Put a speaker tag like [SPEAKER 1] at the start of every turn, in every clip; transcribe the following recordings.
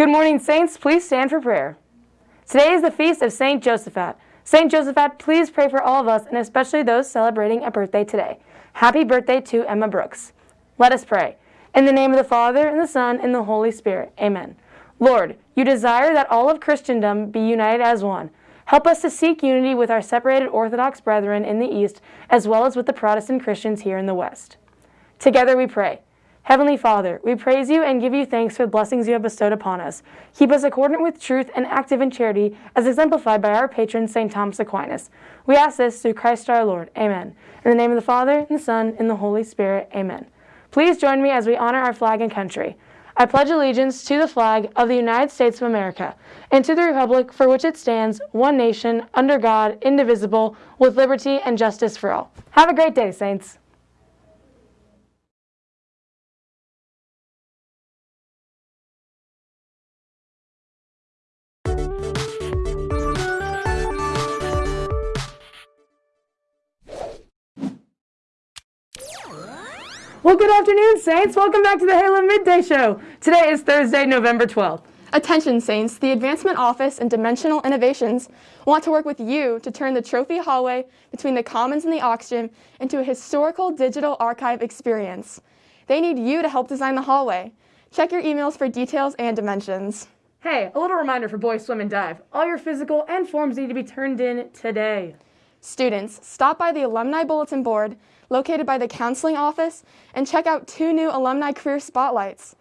[SPEAKER 1] Good morning, Saints. Please stand for prayer. Today is the feast of Saint Josaphat. Saint Josaphat, please pray for all of us and especially those celebrating a birthday today. Happy birthday to Emma Brooks. Let us pray. In the name of the Father, and the Son, and the Holy Spirit. Amen. Lord, you desire that all of Christendom be united as one. Help us to seek unity with our separated Orthodox brethren in the East, as well as with the Protestant Christians here in the West. Together we pray. Heavenly Father, we praise you and give you thanks for the blessings you have bestowed upon us. Keep us accordant with truth and active in charity, as exemplified by our patron, St. Thomas Aquinas. We ask this through Christ our Lord. Amen. In the name of the Father, and the Son, and the Holy Spirit. Amen. Please join me as we honor our flag and country. I pledge allegiance to the flag of the United States of America and to the republic for which it stands, one nation, under God, indivisible, with liberty and justice for all. Have a great day, Saints. Well, good afternoon, Saints. Welcome back to the Halo Midday Show. Today is Thursday, November 12th.
[SPEAKER 2] Attention, Saints. The Advancement Office and Dimensional Innovations want to work with you to turn the trophy hallway between the Commons and the Aux Gym into a historical digital archive experience. They need you to help design the hallway. Check your emails for details and dimensions.
[SPEAKER 1] Hey, a little reminder for Boys Swim and Dive. All your physical and forms need to be turned in today.
[SPEAKER 2] Students, stop by the Alumni Bulletin Board located by the Counseling Office and check out two new Alumni Career Spotlights.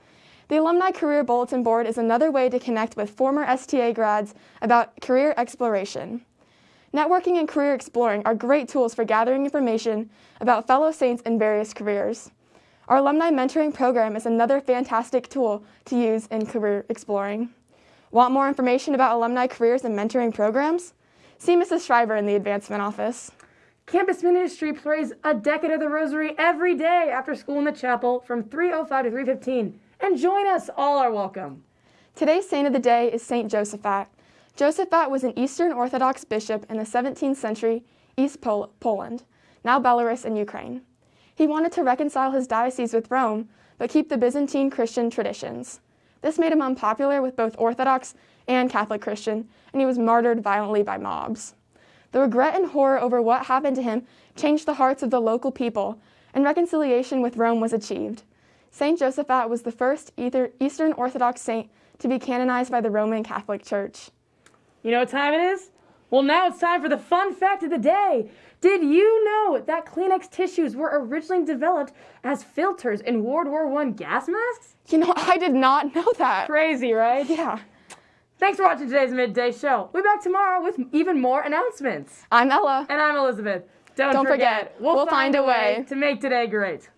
[SPEAKER 2] The Alumni Career Bulletin Board is another way to connect with former STA grads about career exploration. Networking and career exploring are great tools for gathering information about fellow Saints in various careers. Our Alumni Mentoring Program is another fantastic tool to use in career exploring. Want more information about alumni careers and mentoring programs? See Mrs. Shriver in the Advancement Office.
[SPEAKER 1] Campus Ministry prays a decade of the Rosary every day after school in the chapel from 3.05 to 3.15. And join us, all are welcome.
[SPEAKER 2] Today's saint of the day is Saint Josaphat. Josaphat was an Eastern Orthodox bishop in the 17th century East Pol Poland, now Belarus and Ukraine. He wanted to reconcile his diocese with Rome, but keep the Byzantine Christian traditions. This made him unpopular with both Orthodox and Catholic Christian, and he was martyred violently by mobs. The regret and horror over what happened to him changed the hearts of the local people, and reconciliation with Rome was achieved. Saint Josaphat was the first Eastern Orthodox saint to be canonized by the Roman Catholic Church.
[SPEAKER 1] You know what time it is? Well, now it's time for the fun fact of the day. Did you know that Kleenex tissues were originally developed as filters in World War I gas masks?
[SPEAKER 2] You know, I did not know that.
[SPEAKER 1] Crazy, right?
[SPEAKER 2] Yeah.
[SPEAKER 1] Thanks for watching today's Midday Show. We'll be back tomorrow with even more announcements.
[SPEAKER 2] I'm Ella.
[SPEAKER 1] And I'm Elizabeth.
[SPEAKER 2] Don't, Don't forget, forget,
[SPEAKER 1] we'll, we'll find, find, a way to make today great.